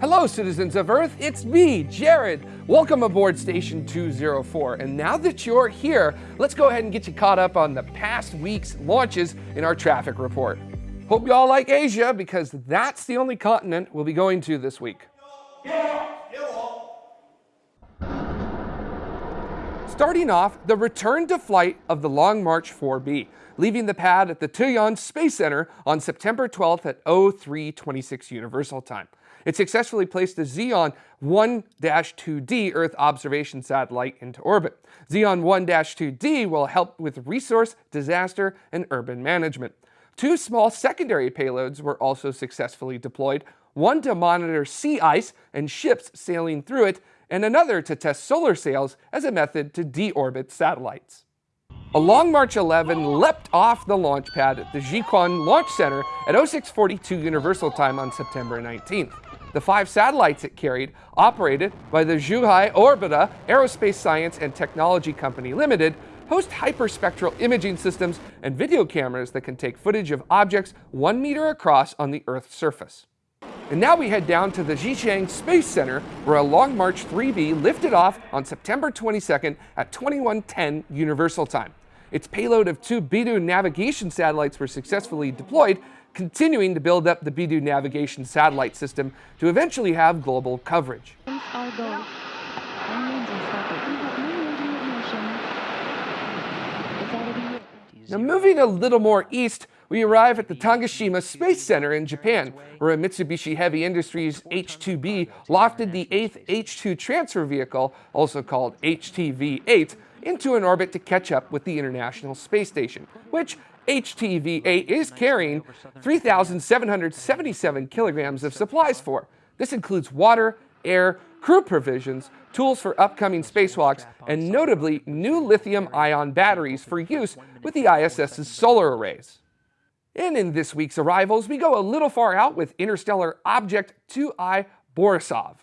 Hello, citizens of Earth. It's me, Jared. Welcome aboard Station 204. And now that you're here, let's go ahead and get you caught up on the past week's launches in our traffic report. Hope you all like Asia because that's the only continent we'll be going to this week. Starting off, the return to flight of the Long March 4B, leaving the pad at the Taiyuan Space Center on September 12th at 0326 Universal Time. It successfully placed the Ziyuan 1-2D Earth observation satellite into orbit. Ziyuan 1-2D will help with resource, disaster, and urban management. Two small secondary payloads were also successfully deployed, one to monitor sea ice and ships sailing through it, and another to test solar sails as a method to deorbit satellites. A Long March 11 leapt off the launch pad at the Jiuquan Launch Center at 0642 Universal Time on September 19th. The five satellites it carried, operated by the Zhuhai Orbita Aerospace Science and Technology Company Limited, host hyperspectral imaging systems and video cameras that can take footage of objects one meter across on the Earth's surface. And now we head down to the Xichang Space Center, where a Long March 3B lifted off on September 22nd at 2110 Universal Time. Its payload of two Beidou navigation satellites were successfully deployed, continuing to build up the Beidou navigation satellite system to eventually have global coverage. Now moving a little more east, we arrive at the Tanegashima Space Center in Japan, where a Mitsubishi Heavy Industries H-2B lofted the 8th H-2 transfer vehicle, also called HTV-8, into an orbit to catch up with the International Space Station, which HTV-8 is carrying 3,777 kilograms of supplies for. This includes water, air, crew provisions, tools for upcoming spacewalks, and notably new lithium-ion batteries for use with the ISS's solar arrays. And in this week's arrivals, we go a little far out with interstellar object 2I Borisov.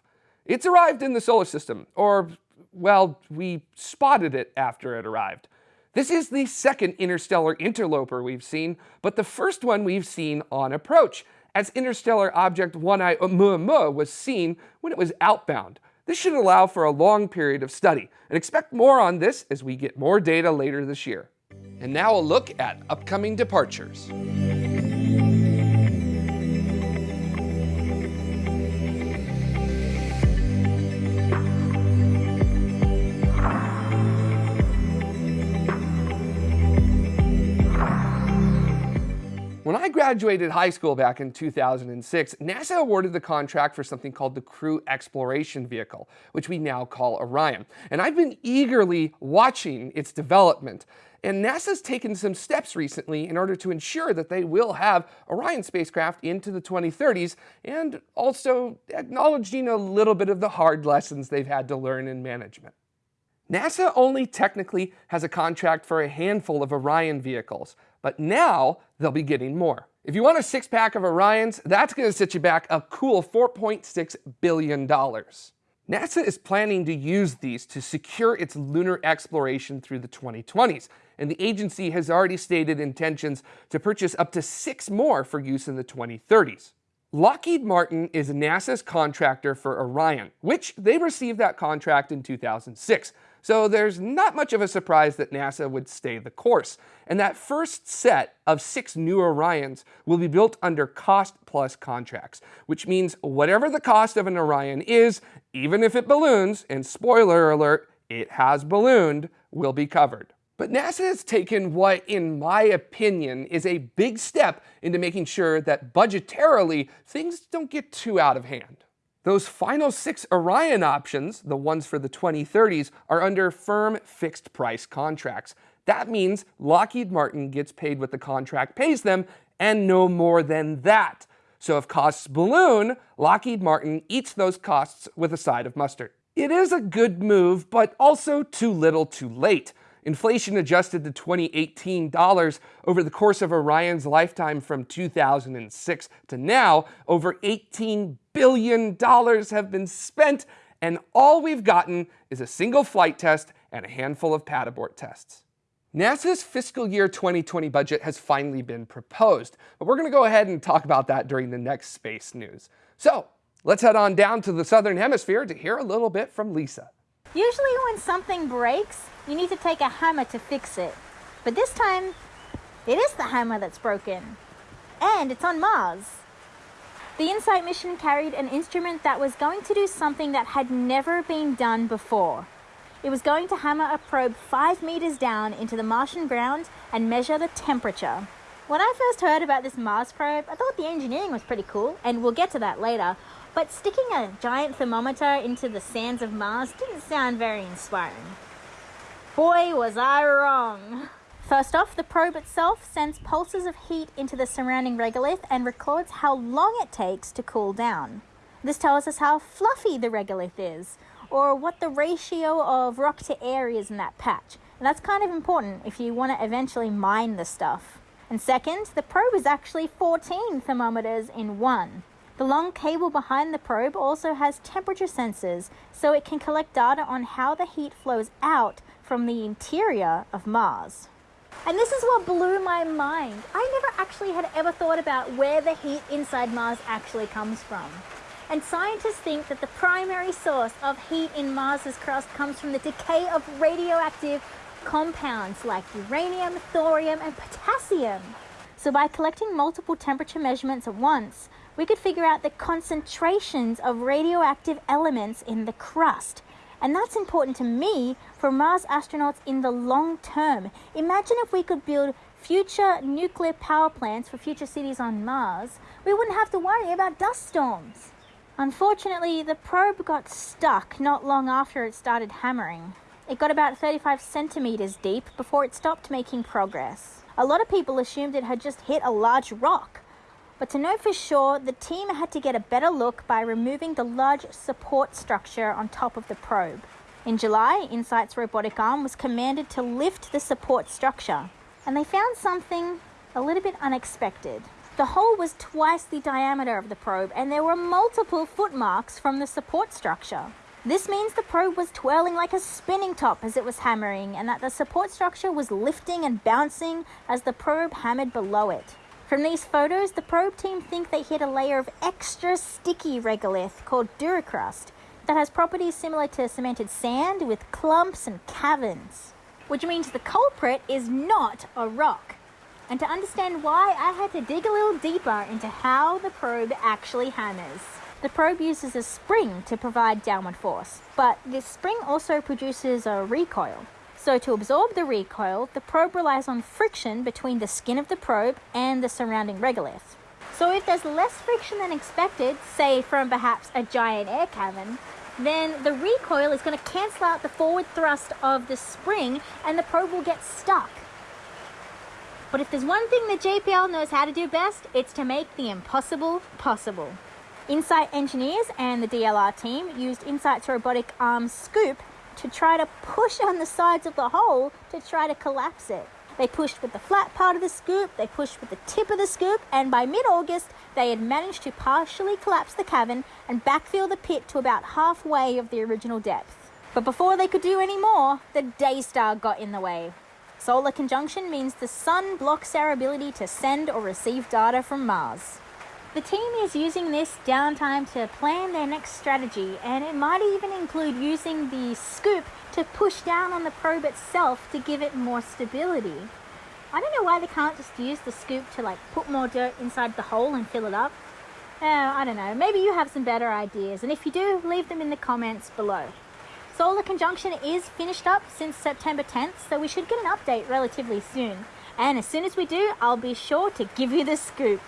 It's arrived in the solar system, or well, we spotted it after it arrived. This is the second interstellar interloper we've seen, but the first one we've seen on approach, as interstellar object 1I Oumuamua uh, was seen when it was outbound. This should allow for a long period of study, and expect more on this as we get more data later this year. And now a look at upcoming departures. Graduated high school back in 2006, NASA awarded the contract for something called the Crew Exploration Vehicle, which we now call Orion. And I've been eagerly watching its development. And NASA's taken some steps recently in order to ensure that they will have Orion spacecraft into the 2030s and also acknowledging a little bit of the hard lessons they've had to learn in management. NASA only technically has a contract for a handful of Orion vehicles, but now they'll be getting more. If you want a six pack of Orions, that's going to set you back a cool $4.6 billion. NASA is planning to use these to secure its lunar exploration through the 2020s, and the agency has already stated intentions to purchase up to six more for use in the 2030s. Lockheed Martin is NASA's contractor for Orion, which they received that contract in 2006. So there's not much of a surprise that NASA would stay the course. And that first set of six new Orions will be built under cost plus contracts, which means whatever the cost of an Orion is, even if it balloons, and spoiler alert, it has ballooned, will be covered. But NASA has taken what, in my opinion, is a big step into making sure that budgetarily things don't get too out of hand. Those final six Orion options, the ones for the 2030s, are under firm fixed price contracts. That means Lockheed Martin gets paid what the contract pays them and no more than that. So if costs balloon, Lockheed Martin eats those costs with a side of mustard. It is a good move, but also too little too late. Inflation adjusted to 2018 dollars over the course of Orion's lifetime from 2006 to now, over $18 billion dollars have been spent, and all we've gotten is a single flight test and a handful of pad abort tests. NASA's fiscal year 2020 budget has finally been proposed, but we're going to go ahead and talk about that during the next space news. So Let's head on down to the southern hemisphere to hear a little bit from Lisa. Usually when something breaks, you need to take a hammer to fix it. But this time, it is the hammer that's broken. And it's on Mars. The InSight mission carried an instrument that was going to do something that had never been done before. It was going to hammer a probe five meters down into the Martian ground and measure the temperature. When I first heard about this Mars probe, I thought the engineering was pretty cool, and we'll get to that later. But sticking a giant thermometer into the sands of Mars didn't sound very inspiring. Boy, was I wrong! First off, the probe itself sends pulses of heat into the surrounding regolith and records how long it takes to cool down. This tells us how fluffy the regolith is, or what the ratio of rock to air is in that patch. And that's kind of important if you want to eventually mine the stuff. And second, the probe is actually 14 thermometers in one. The long cable behind the probe also has temperature sensors, so it can collect data on how the heat flows out from the interior of Mars. And this is what blew my mind. I never actually had ever thought about where the heat inside Mars actually comes from. And scientists think that the primary source of heat in Mars's crust comes from the decay of radioactive compounds like uranium, thorium, and potassium. So by collecting multiple temperature measurements at once, we could figure out the concentrations of radioactive elements in the crust and that's important to me for Mars astronauts in the long term. Imagine if we could build future nuclear power plants for future cities on Mars. We wouldn't have to worry about dust storms. Unfortunately, the probe got stuck not long after it started hammering. It got about 35 centimeters deep before it stopped making progress. A lot of people assumed it had just hit a large rock, but to know for sure, the team had to get a better look by removing the large support structure on top of the probe. In July, InSight's robotic arm was commanded to lift the support structure, and they found something a little bit unexpected. The hole was twice the diameter of the probe, and there were multiple footmarks from the support structure. This means the probe was twirling like a spinning top as it was hammering, and that the support structure was lifting and bouncing as the probe hammered below it. From these photos, the probe team think they hit a layer of extra sticky regolith called duricrust that has properties similar to cemented sand with clumps and caverns, which means the culprit is not a rock. And to understand why, I had to dig a little deeper into how the probe actually hammers. The probe uses a spring to provide downward force, but this spring also produces a recoil. So to absorb the recoil, the probe relies on friction between the skin of the probe and the surrounding regolith. So if there's less friction than expected, say from perhaps a giant air cavern, then the recoil is going to cancel out the forward thrust of the spring and the probe will get stuck. But if there's one thing that JPL knows how to do best, it's to make the impossible possible. InSight engineers and the DLR team used InSight's robotic arm scoop to try to push on the sides of the hole to try to collapse it. They pushed with the flat part of the scoop, they pushed with the tip of the scoop, and by mid August, they had managed to partially collapse the cavern and backfill the pit to about halfway of the original depth. But before they could do any more, the Daystar got in the way. Solar conjunction means the sun blocks our ability to send or receive data from Mars. The team is using this downtime to plan their next strategy, and it might even include using the scoop to push down on the probe itself to give it more stability. I don't know why they can't just use the scoop to like put more dirt inside the hole and fill it up. Uh, I don't know, maybe you have some better ideas, and if you do, leave them in the comments below. Solar conjunction is finished up since September 10th, so we should get an update relatively soon. And as soon as we do, I'll be sure to give you the scoop.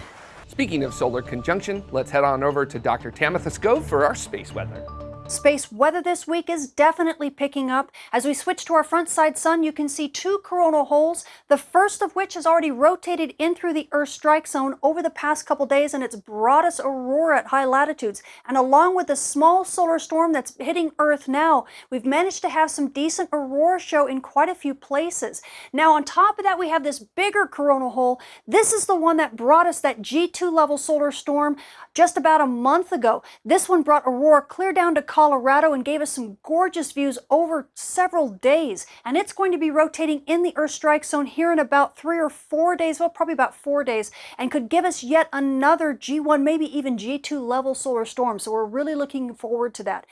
Speaking of solar conjunction, let's head on over to Dr. Tamitha Skov for our space weather. Space weather this week is definitely picking up. As we switch to our front side sun, you can see two coronal holes, the first of which has already rotated in through the Earth strike zone over the past couple days, and it's brought us aurora at high latitudes. And along with the small solar storm that's hitting Earth now, we've managed to have some decent aurora show in quite a few places. Now, on top of that, we have this bigger coronal hole. This is the one that brought us that G2 level solar storm just about a month ago. This one brought aurora clear down to Colorado and gave us some gorgeous views over several days. And it's going to be rotating in the Earth strike zone here in about three or four days, well, probably about four days, and could give us yet another G1, maybe even G2 level solar storm. So we're really looking forward to that.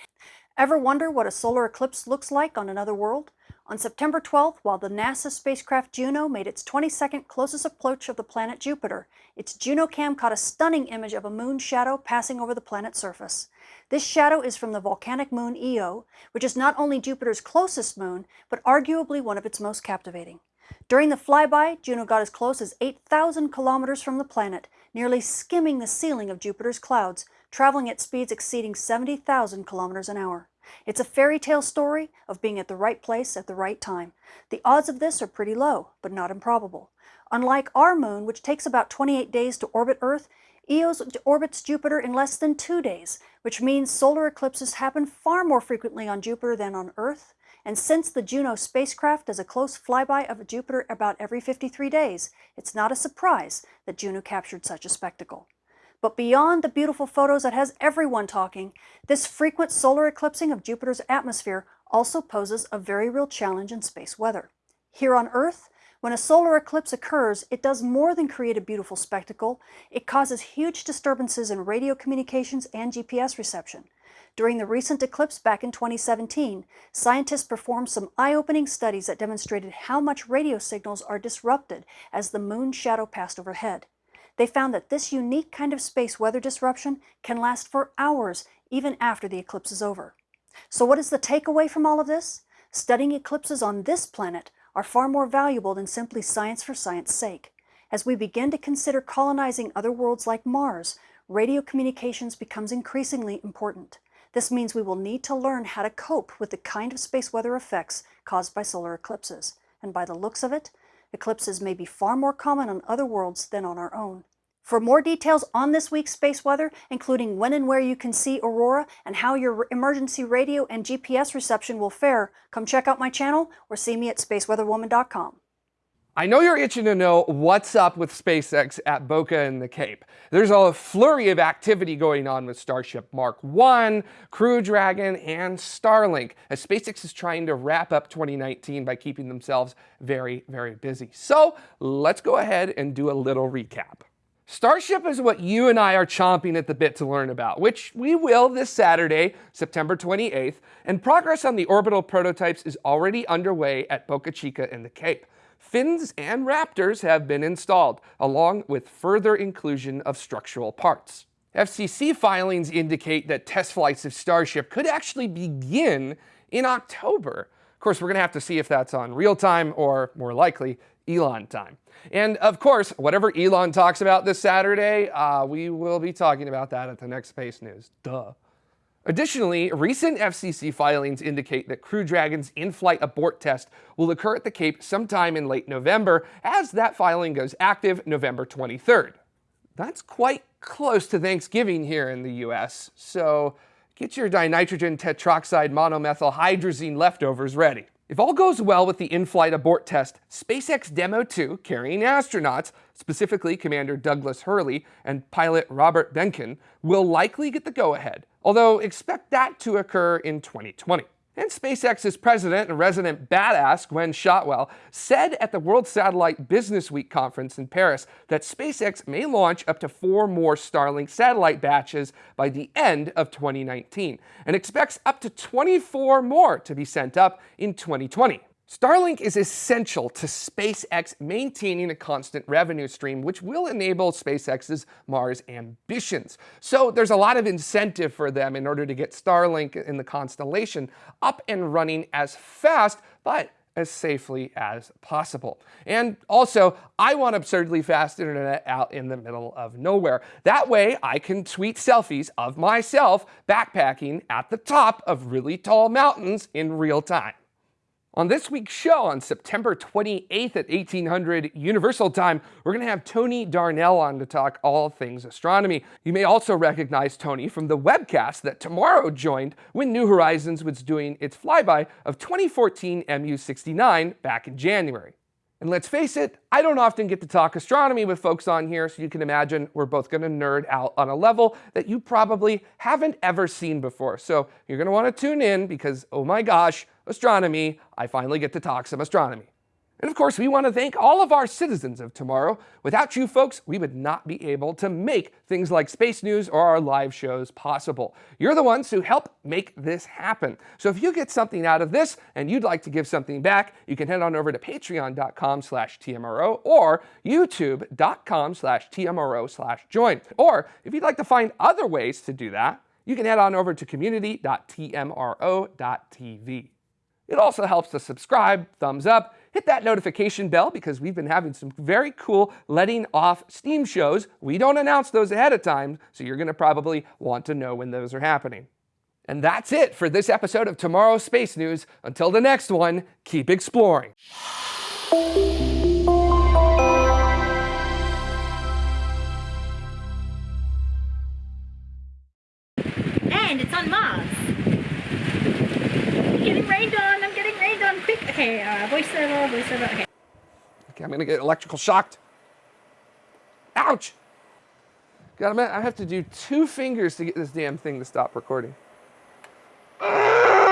Ever wonder what a solar eclipse looks like on another world? On September 12th, while the NASA spacecraft Juno made its 22nd closest approach of the planet Jupiter, its JunoCam caught a stunning image of a moon shadow passing over the planet's surface. This shadow is from the volcanic moon Io, which is not only Jupiter's closest moon, but arguably one of its most captivating. During the flyby, Juno got as close as 8,000 kilometers from the planet, nearly skimming the ceiling of Jupiter's clouds, traveling at speeds exceeding 70,000 kilometers an hour. It's a fairy tale story of being at the right place at the right time. The odds of this are pretty low, but not improbable. Unlike our moon, which takes about 28 days to orbit Earth, Io orbits Jupiter in less than two days, which means solar eclipses happen far more frequently on Jupiter than on Earth. And since the Juno spacecraft does a close flyby of Jupiter about every 53 days, it's not a surprise that Juno captured such a spectacle. But beyond the beautiful photos that has everyone talking, this frequent solar eclipsing of Jupiter's atmosphere also poses a very real challenge in space weather. Here on Earth, when a solar eclipse occurs, it does more than create a beautiful spectacle, it causes huge disturbances in radio communications and GPS reception. During the recent eclipse back in 2017, scientists performed some eye-opening studies that demonstrated how much radio signals are disrupted as the moon's shadow passed overhead. They found that this unique kind of space weather disruption can last for hours even after the eclipse is over. So what is the takeaway from all of this? Studying eclipses on this planet are far more valuable than simply science for science sake. As we begin to consider colonizing other worlds like Mars, radio communications becomes increasingly important. This means we will need to learn how to cope with the kind of space weather effects caused by solar eclipses. And by the looks of it, Eclipses may be far more common on other worlds than on our own. For more details on this week's space weather, including when and where you can see aurora and how your emergency radio and GPS reception will fare, come check out my channel or see me at spaceweatherwoman.com. I know you're itching to know what's up with SpaceX at Boca and the Cape. There's all a flurry of activity going on with Starship Mark 1, Crew Dragon, and Starlink, as SpaceX is trying to wrap up 2019 by keeping themselves very, very busy. So let's go ahead and do a little recap. Starship is what you and I are chomping at the bit to learn about, which we will this Saturday, September 28th, and progress on the orbital prototypes is already underway at Boca Chica and the Cape fins and raptors have been installed, along with further inclusion of structural parts. FCC filings indicate that test flights of Starship could actually begin in October. Of course, we're going to have to see if that's on real time or, more likely, Elon time. And of course, whatever Elon talks about this Saturday, uh, we will be talking about that at the next Space News. Duh. Additionally, recent FCC filings indicate that Crew Dragon's in-flight abort test will occur at the Cape sometime in late November, as that filing goes active November 23rd. That's quite close to Thanksgiving here in the US, so get your dinitrogen tetroxide monomethyl hydrazine leftovers ready. If all goes well with the in-flight abort test, SpaceX Demo 2, carrying astronauts, specifically Commander Douglas Hurley and pilot Robert Behnken, will likely get the go-ahead, although expect that to occur in 2020. And SpaceX's president and resident badass, Gwynne Shotwell, said at the World Satellite Business Week conference in Paris that SpaceX may launch up to four more Starlink satellite batches by the end of 2019, and expects up to 24 more to be sent up in 2020. Starlink is essential to SpaceX maintaining a constant revenue stream, which will enable SpaceX's Mars ambitions. So there's a lot of incentive for them in order to get Starlink in the constellation up and running as fast, but as safely as possible. And also, I want absurdly fast internet out in the middle of nowhere. That way, I can tweet selfies of myself backpacking at the top of really tall mountains in real time. On this week's show, on September 28th at 1800 Universal Time, we're going to have Tony Darnell on to talk all things astronomy. You may also recognize Tony from the webcast that tomorrow joined when New Horizons was doing its flyby of 2014 MU-69 back in January. And let's face it, I don't often get to talk astronomy with folks on here, so you can imagine we're both going to nerd out on a level that you probably haven't ever seen before. So you're going to want to tune in because, oh my gosh, astronomy, I finally get to talk some astronomy. And of course, we want to thank all of our citizens of tomorrow. Without you folks, we would not be able to make things like space news or our live shows possible. You're the ones who help make this happen. So if you get something out of this and you'd like to give something back, you can head on over to patreon.com slash TMRO or youtube.com slash TMRO slash join. Or if you'd like to find other ways to do that, you can head on over to community.tmro.tv. It also helps to subscribe, thumbs up, hit that notification bell because we've been having some very cool letting off steam shows. We don't announce those ahead of time, so you're going to probably want to know when those are happening. And that's it for this episode of Tomorrow's Space News. Until the next one, keep exploring. loosen up. Okay. okay, I'm gonna get electrical shocked. Ouch! God, i have to do two fingers to get this damn thing to stop recording.